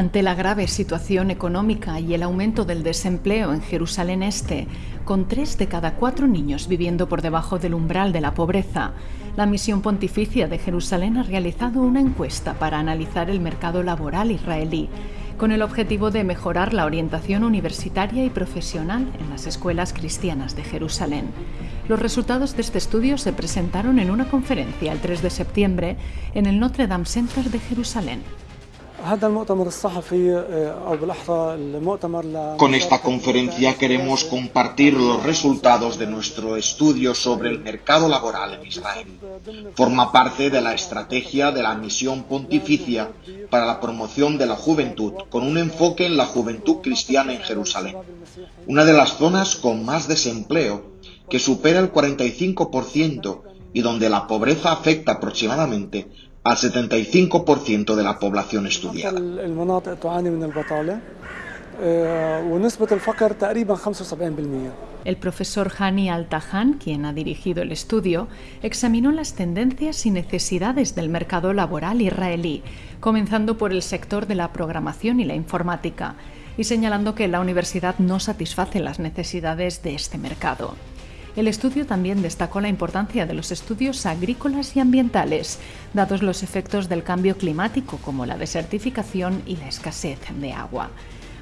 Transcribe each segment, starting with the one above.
Ante la grave situación económica y el aumento del desempleo en Jerusalén Este, con tres de cada cuatro niños viviendo por debajo del umbral de la pobreza, la Misión Pontificia de Jerusalén ha realizado una encuesta para analizar el mercado laboral israelí, con el objetivo de mejorar la orientación universitaria y profesional en las escuelas cristianas de Jerusalén. Los resultados de este estudio se presentaron en una conferencia el 3 de septiembre en el Notre Dame Center de Jerusalén. Con esta conferencia queremos compartir los resultados de nuestro estudio sobre el mercado laboral en Israel. Forma parte de la estrategia de la misión pontificia para la promoción de la juventud, con un enfoque en la juventud cristiana en Jerusalén, una de las zonas con más desempleo, que supera el 45% y donde la pobreza afecta aproximadamente al 75% de la población estudiada. El profesor Hani Al-Tahan, quien ha dirigido el estudio, examinó las tendencias y necesidades del mercado laboral israelí, comenzando por el sector de la programación y la informática, y señalando que la universidad no satisface las necesidades de este mercado. El estudio también destacó la importancia de los estudios agrícolas y ambientales, dados los efectos del cambio climático como la desertificación y la escasez de agua.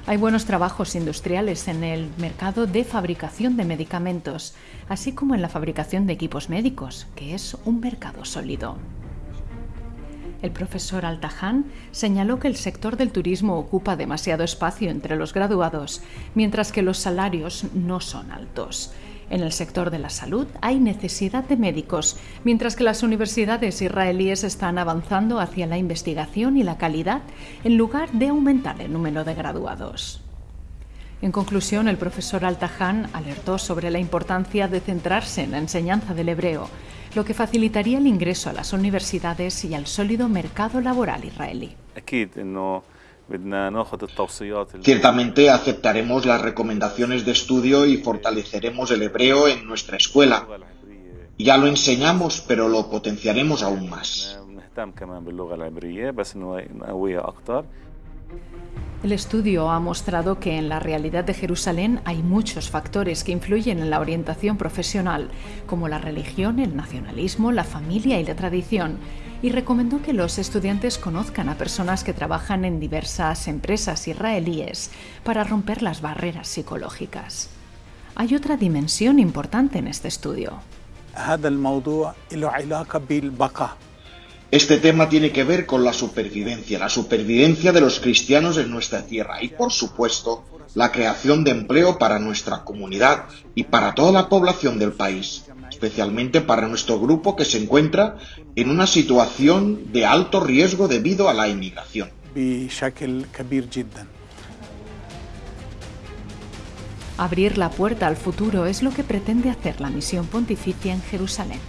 Hay buenos trabajos industriales en el mercado de fabricación de medicamentos, así como en la fabricación de equipos médicos, que es un mercado sólido. El profesor Altahan señaló que el sector del turismo ocupa demasiado espacio entre los graduados, mientras que los salarios no son altos. En el sector de la salud hay necesidad de médicos, mientras que las universidades israelíes están avanzando hacia la investigación y la calidad en lugar de aumentar el número de graduados. En conclusión, el profesor Altahan alertó sobre la importancia de centrarse en la enseñanza del hebreo, lo que facilitaría el ingreso a las universidades y al sólido mercado laboral israelí. Ciertamente aceptaremos las recomendaciones de estudio y fortaleceremos el hebreo en nuestra escuela. Ya lo enseñamos, pero lo potenciaremos aún más. El estudio ha mostrado que en la realidad de Jerusalén hay muchos factores que influyen en la orientación profesional, como la religión, el nacionalismo, la familia y la tradición, y recomendó que los estudiantes conozcan a personas que trabajan en diversas empresas israelíes para romper las barreras psicológicas. Hay otra dimensión importante en este estudio. Este tema tiene que ver con la supervivencia, la supervivencia de los cristianos en nuestra tierra y, por supuesto, la creación de empleo para nuestra comunidad y para toda la población del país, especialmente para nuestro grupo que se encuentra en una situación de alto riesgo debido a la inmigración. Abrir la puerta al futuro es lo que pretende hacer la misión pontificia en Jerusalén.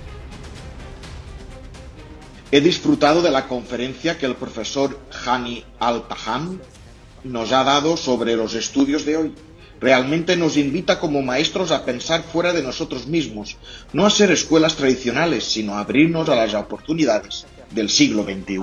He disfrutado de la conferencia que el profesor Hani Al-Taham nos ha dado sobre los estudios de hoy. Realmente nos invita como maestros a pensar fuera de nosotros mismos, no a ser escuelas tradicionales, sino a abrirnos a las oportunidades del siglo XXI.